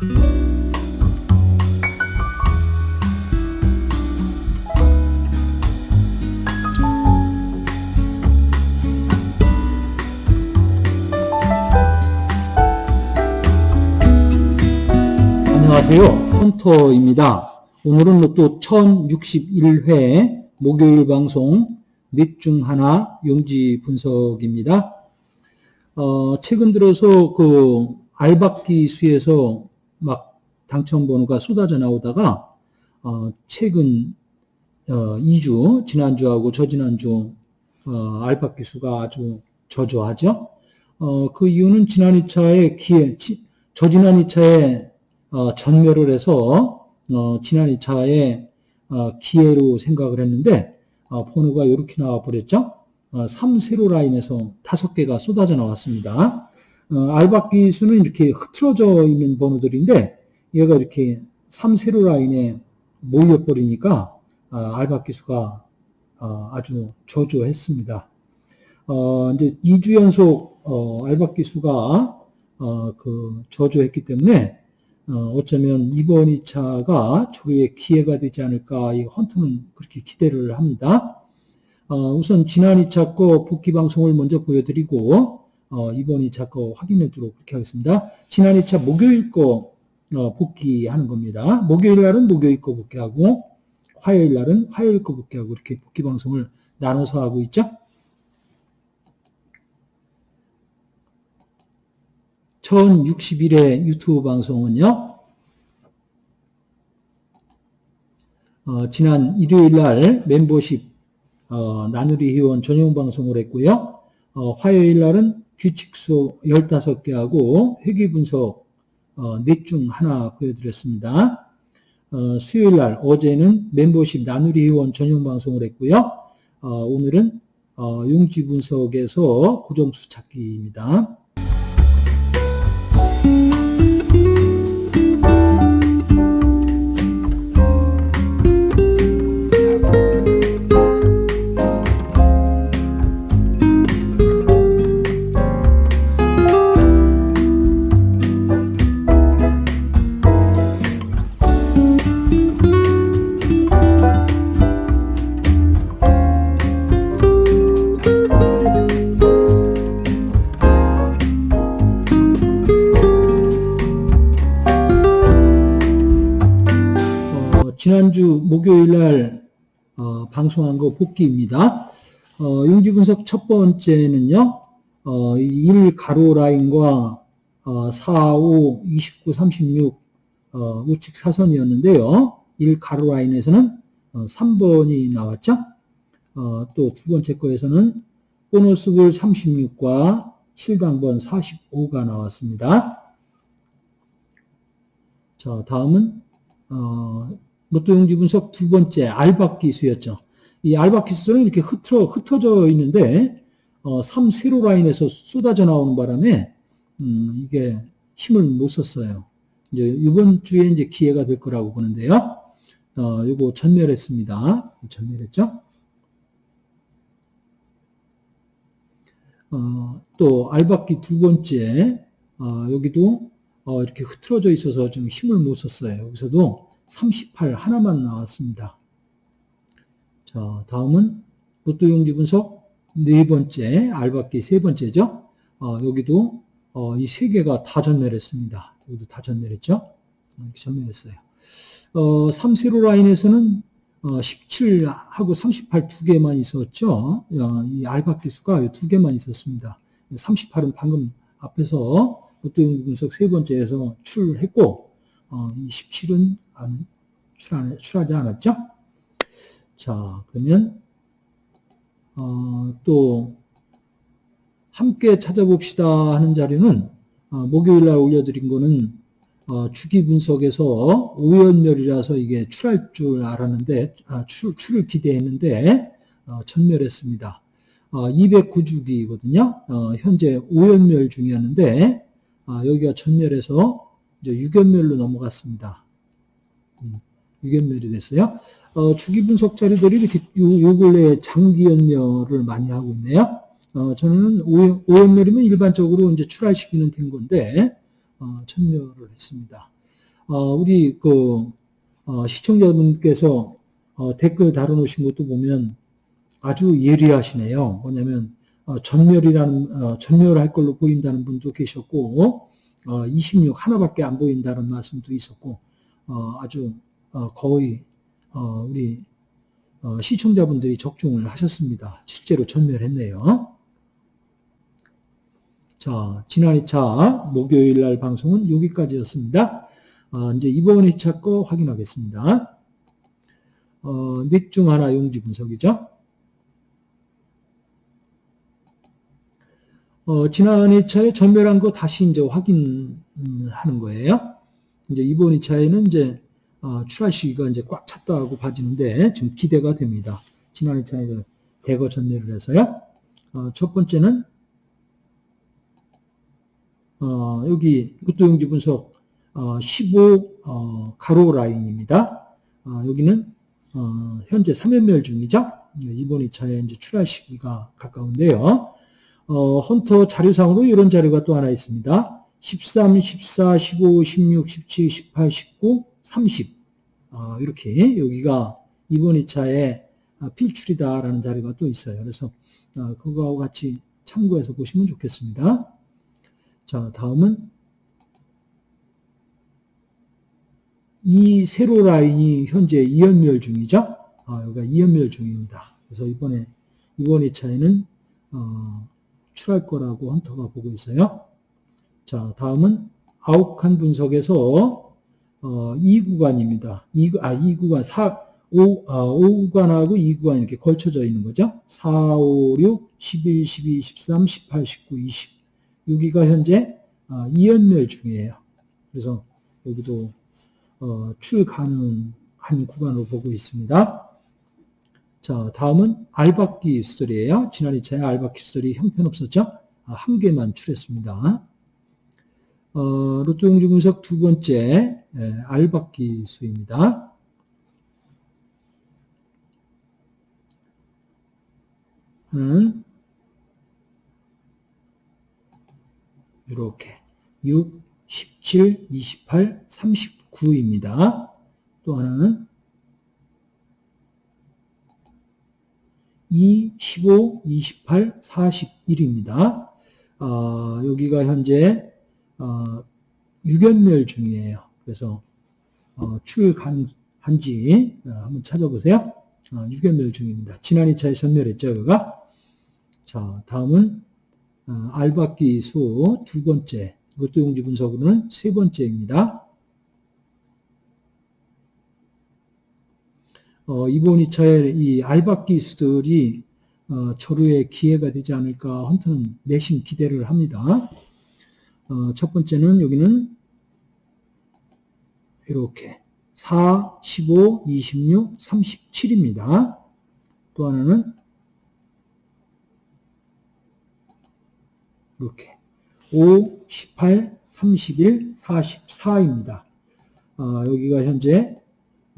안녕하세요. 헌터입니다. 오늘은 또 1061회 목요일 방송 넷 중 하나 용지 분석입니다. 어, 최근 들어서 그 알박기 수에서 막 당첨 번호가 쏟아져 나오다가 어, 최근 어, 2주 지난주하고 저지난주 어, 알박기 수가 아주 저조하죠. 어, 그 이유는 지난 2차에 기회, 지, 저지난 2차에 어, 전멸을 해서 어, 지난 2차에 어, 기회로 생각을 했는데 어, 번호가 이렇게 나와 버렸죠. 어, 3세로 라인에서 다섯 개가 쏟아져 나왔습니다. 어, 알박기 수는 이렇게 흐트러져 있는 번호들인데 얘가 이렇게 3세로 라인에 몰려버리니까 어, 알박기 수가 어, 아주 저조했습니다. 어, 이제 2주 연속 어, 알박기 수가 어, 그 저조했기 때문에 어, 어쩌면 이번 2차가 조류의 기회가 되지 않을까 이 헌터는 그렇게 기대를 합니다. 어, 우선 지난 2차 거 복귀 방송을 먼저 보여드리고 어, 이번 2차 거 확인하도록 그렇게 하겠습니다. 지난 2차 목요일 거 어, 복귀하는 겁니다. 목요일 날은 목요일 거 복귀하고 화요일 날은 화요일 거 복귀하고 이렇게 복귀 방송을 나눠서 하고 있죠. 1061회 유튜브 방송은요, 어, 지난 일요일 날 멤버십 어, 나누리 회원 전용 방송을 했고요. 어, 화요일 날은 규칙 수업 15개하고 회계 분석 어, 넷중 하나 보여드렸습니다. 어, 수요일 날 어제는 멤버십 나누리 회원 전용 방송을 했고요. 어, 오늘은 어, 용지 분석에서 고정수 찾기입니다. 지난주 목요일 날 어, 방송한 거 복귀입니다. 어, 용지 분석 첫 번째는요. 어, 1 가로 라인과 어, 4, 5, 29, 36 어, 우측 사선이었는데요. 1 가로 라인에서는 어, 3번이 나왔죠. 어, 또 두 번째 거에서는 보너스 볼 36과 실당번 45가 나왔습니다. 자, 다음은 어, 로또 용지 분석 두 번째 알박 기 수였죠. 이 알박 기 수는 이렇게 흩어, 흩어져 있는데 어, 3 세로 라인에서 쏟아져 나오는 바람에 음, 이게 힘을 못 썼어요. 이제 이번 주에 이제 기회가 될 거라고 보는데요. 어, 요거 전멸했습니다. 전멸했죠. 어, 또 알박기 두 번째 어, 여기도 어, 이렇게 흐트러져 있어서 좀 힘을 못 썼어요. 여기서도 38 하나만 나왔습니다. 자, 다음은 로또 용지 분석 네 번째, 알박기 세 번째죠. 어, 여기도 어, 이 세 개가 다 전멸했습니다. 여기도 다 전멸했죠. 어, 이렇게 전멸했어요. 어, 3 세로 라인에서는 어, 17하고 38 두 개만 있었죠. 어, 이 알박기 수가 두 개만 있었습니다. 38은 방금 앞에서 로또 용지 분석 세 번째에서 출했고, 어, 이 17은 안, 출하, 출하지 않았죠? 자, 그러면, 어, 또, 함께 찾아봅시다 하는 자료는, 어, 목요일 날 올려드린 거는, 어, 주기 분석에서 오연멸이라서 이게 출할 줄 알았는데, 아, 출, 출을 기대했는데, 어, 전멸했습니다. 어, 209주기거든요. 어, 현재 오연멸 중이었는데, 아, 여기가 전멸해서 이제 유견멸로 넘어갔습니다. 음, 유견멸이 됐어요. 어, 주기 분석 자료들이 이렇게 요, 요 근래에 장기연멸을 많이 하고 있네요. 어, 저는 오, 연멸이면 일반적으로 이제 출하시키는 된 건데, 어, 천멸을 했습니다. 어, 우리 그 어, 시청자분께서 어, 댓글 달아놓으신 것도 보면 아주 예리하시네요. 뭐냐면 어, 전멸이라는 어, 전멸할 걸로 보인다는 분도 계셨고 어, 26 하나밖에 안 보인다는 말씀도 있었고 어, 아주 어, 거의 어, 우리 어, 시청자분들이 적중을 하셨습니다. 실제로 전멸했네요. 자, 지난 2차 목요일 날 방송은 여기까지였습니다. 어, 이제 이번 2차 거 확인하겠습니다. 어, 넷중 하나 용지 분석이죠. 어, 지난 2차에 전멸한 거 다시 이제 확인하는 거예요. 이제 이번 2차에는 이제 어, 출하 시기가 이제 꽉 찼다고 봐지는데 지금 기대가 됩니다. 지난 2차에 대거 전멸을 해서요. 어, 첫 번째는 어, 여기 이것도 용지 분석 어, 15 어, 가로 라인입니다. 어, 여기는 어, 현재 3연멸 중이죠. 이번 2차에 이제 출하 시기가 가까운데요. 어, 헌터 자료상으로 이런 자료가 또 하나 있습니다. 13, 14, 15, 16, 17, 18, 19, 30 어, 이렇게 여기가 이번 2차에 필출이다라는 자료가 또 있어요. 그래서 어, 그거하고 같이 참고해서 보시면 좋겠습니다. 자, 다음은 이 세로 라인이 현재 2연멸 중이죠. 아, 여기가 2연멸 중입니다. 그래서 이번에 이번 2차에는 어, 출할 거라고 헌터가 보고 있어요. 자, 다음은 아웃칸 분석에서 어, 2구간입니다. 2, 아, 2구간, 4, 5, 아, 5구간하고 2구간 이렇게 걸쳐져 있는 거죠. 4, 5, 6, 11, 12, 13, 18, 19, 20. 여기가 현재 아, 2연멸 중이에요. 그래서 여기도 어, 출 가능한 구간으로 보고 있습니다. 자, 다음은 알바끼 수설이에요. 지난 2차에 알바끼 수설이 형편없었죠? 아, 한 개만 출했습니다. 어, 로또 용지 분석 두 번째 예, 알바끼 수입니다. 하나는 이렇게 6, 17, 28, 39입니다. 또 하나는 2, 15, 28, 41입니다. 어, 여기가 현재 어, 유견멸 중이에요. 그래서 어, 출간한지 어, 한번 찾아보세요. 어, 유견멸 중입니다. 지난 2차에 전멸했죠, 그가. 자, 다음은 어, 알바끼 수두 번째, 이것도 용지 분석으로는 세 번째입니다. 어, 이번 2차에 이 알바끼 수들이 어, 저루의 기회가 되지 않을까 헌터는 내심 기대를 합니다. 어, 첫 번째는 여기는 이렇게 4, 15, 26, 37입니다. 또 하나는 이렇게 5, 18, 31, 44입니다. 어, 여기가 현재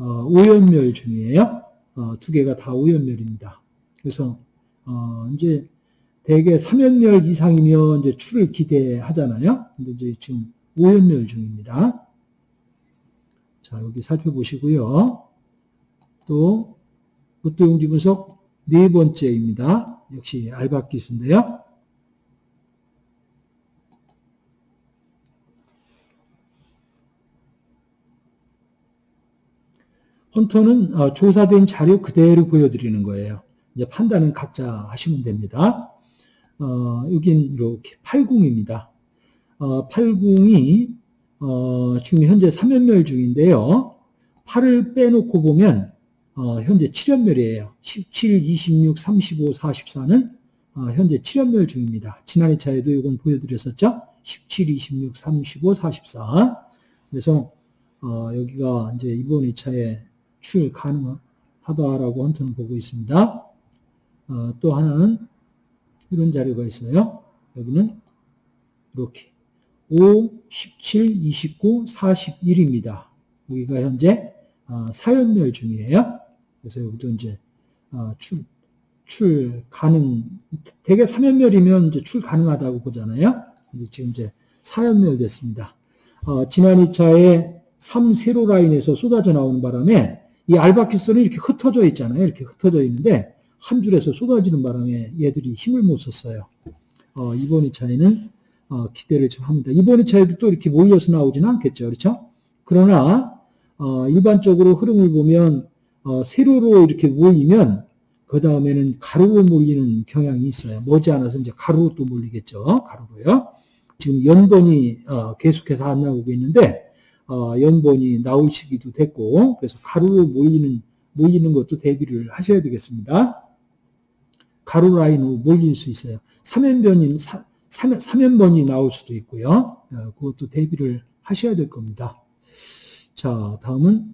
어, 오연멸 중이에요. 어, 두 개가 다 오연멸입니다. 그래서 어, 이제 대개 3연멸 이상이면 이제 출을 기대하잖아요. 근데 이제 지금 5연멸 중입니다. 자, 여기 살펴보시고요. 또, 로또 용지 분석 네 번째입니다. 역시 알바 기수인데요. 헌터는 어, 조사된 자료 그대로 보여드리는 거예요. 이제 판단은 각자 하시면 됩니다. 어, 여긴 이렇게 80입니다. 어, 80이 어, 지금 현재 3연멸 중인데요. 8을 빼놓고 보면 어, 현재 7연멸이에요. 17, 26, 35, 44는 어, 현재 7연멸 중입니다. 지난 2차에도 이건 보여드렸었죠. 17, 26, 35, 44. 그래서 어, 여기가 이제 이번 2차에 출 가능하다라고 헌터는 보고 있습니다. 어, 또 하나는 이런 자료가 있어요. 여기는 이렇게 5, 17, 29, 41입니다. 여기가 현재 어, 사연멸 중이에요. 그래서 여기도 이제 어, 출, 출 가능, 대개 3연멸이면 이제 출 가능하다고 보잖아요. 지금 이제 4연멸 됐습니다. 어, 지난 2차에 3 세로 라인에서 쏟아져 나오는 바람에 이 알바큐스는 이렇게 흩어져 있잖아요. 이렇게 흩어져 있는데 한 줄에서 쏟아지는 바람에 얘들이 힘을 못 썼어요. 어, 이번 2차에는 어, 기대를 좀 합니다. 이번 2차에도 또 이렇게 몰려서 나오지는 않겠죠. 그렇죠? 그러나 어, 일반적으로 흐름을 보면 어, 세로로 이렇게 몰리면 그 다음에는 가로로 몰리는 경향이 있어요. 머지않아서 이제 가로로 또 몰리겠죠. 가로로요. 지금 연번이 어, 계속해서 안 나오고 있는데 어, 연번이 나올 시기도 됐고 그래서 가로로 몰리는 몰리는 것도 대비를 하셔야 되겠습니다. 가로 라인으로 몰릴 수 있어요. 3연변이 3, 3연번이 나올 수도 있고요. 어, 그것도 대비를 하셔야 될 겁니다. 자, 다음은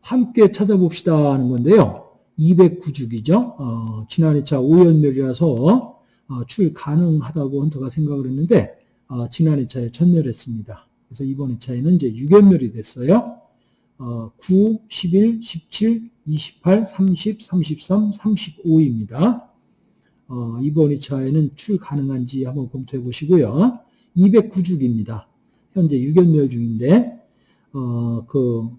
함께 찾아봅시다 하는 건데요. 209주기죠. 어, 지난 2차 5연멸이라서 어, 출 가능하다고 헌터가 생각을 했는데 어, 지난 2차에 전멸했습니다. 그래서 이번 2차에는 이제 6연멸이 됐어요. 어, 9, 11, 17, 28, 30, 33, 35입니다. 어, 이번 2차에는 출 가능한지 한번 검토해 보시고요. 209주기입니다. 현재 6연멸 중인데 어, 그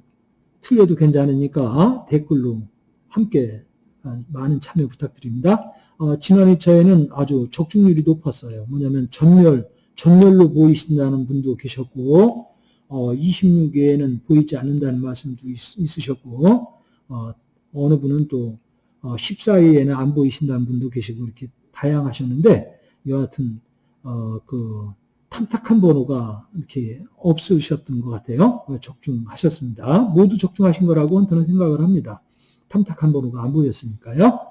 틀려도 괜찮으니까 댓글로 함께 많은 참여 부탁드립니다. 어, 지난 2차에는 아주 적중률이 높았어요. 뭐냐면 전멸, 전멸로 보이신다는 분도 계셨고, 어, 26회에는 보이지 않는다는 말씀도 있, 으셨고 어, 느 분은 또 어, 14회에는 안 보이신다는 분도 계시고 이렇게 다양하셨는데 여하튼 어, 그 탐탁한 번호가 이렇게 없으셨던 것 같아요. 적중하셨습니다. 모두 적중하신 거라고 저는 생각을 합니다. 탐탁한 번호가 안 보였으니까요.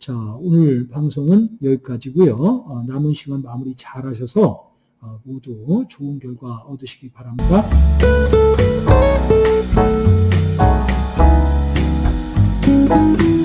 자, 오늘 방송은 여기까지고요. 어, 남은 시간 마무리 잘 하셔서 어, 모두 좋은 결과 얻으시기 바랍니다. You.